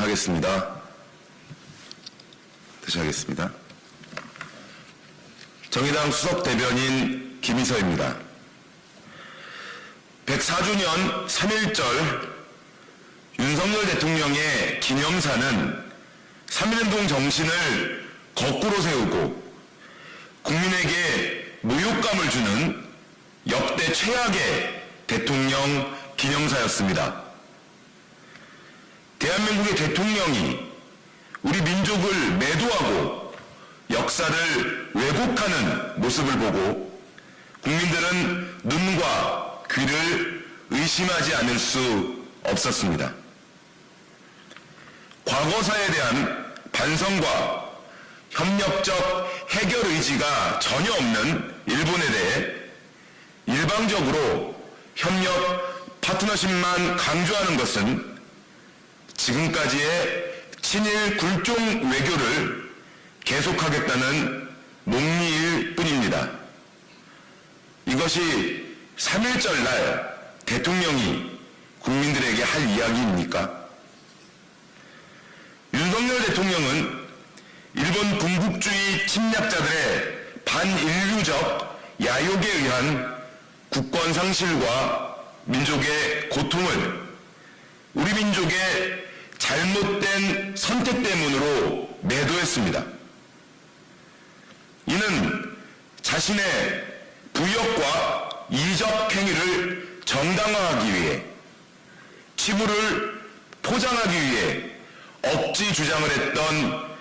하겠습니다. 다시 하겠습니다. 정의당 수석 대변인 김희서입니다. 104주년 3.1절 윤석열 대통령의 기념사는 3.1운동 정신을 거꾸로 세우고 국민에게 모욕감을 주는 역대 최악의 대통령 기념사였습니다. 대한민국의 대통령이 우리 민족을 매도하고 역사를 왜곡하는 모습을 보고 국민들은 눈과 귀를 의심하지 않을 수 없었습니다. 과거사에 대한 반성과 협력적 해결 의지가 전혀 없는 일본에 대해 일방적으로 협력 파트너십만 강조하는 것은 지금까지의 친일 굴종 외교를 계속하겠다는 목리일 뿐입니다. 이것이 3.1절 날 대통령이 국민들에게 할 이야기입니까? 윤석열 대통령은 일본 군국주의 침략자들의 반인류적 야욕에 의한 국권 상실과 민족의 고통을 우리 민족의 잘못된 선택 때문으로 매도했습니다. 이는 자신의 부역과 이적 행위를 정당화하기 위해 치부를 포장하기 위해 억지 주장을 했던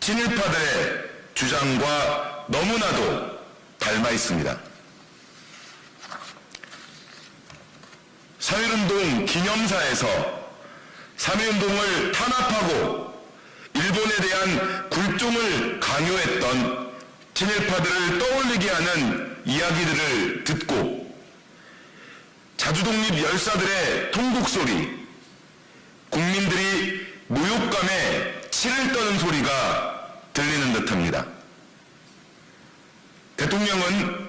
친일파들의 주장과 너무나도 닮아 있습니다. 3.1운동 기념사에서 3.1운동을 탄압하고 일본에 대한 굴종을 강요했던 친일파들을 떠올리게 하는 이야기들을 듣고 자주독립 열사들의 통곡 소리, 국민들이 모욕감에 치를 떠는 소리가 들리는 듯합니다. 대통령은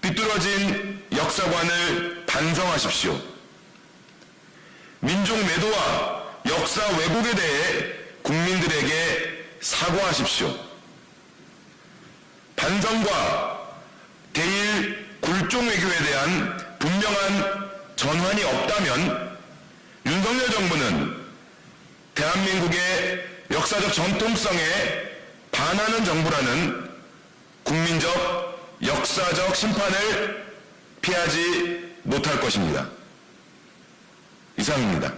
비뚤어진 역사관을 반성하십시오. 민족 매도와 역사 왜곡에 대해 국민들에게 사과하십시오. 반성과 대일 굴종 외교에 대한 분명한 전환이 없다면 윤석열 정부는 대한민국의 역사적 전통성에 반하는 정부라는 국민적 역사적 심판을 피하지 못할 것입니다. 이상입니다.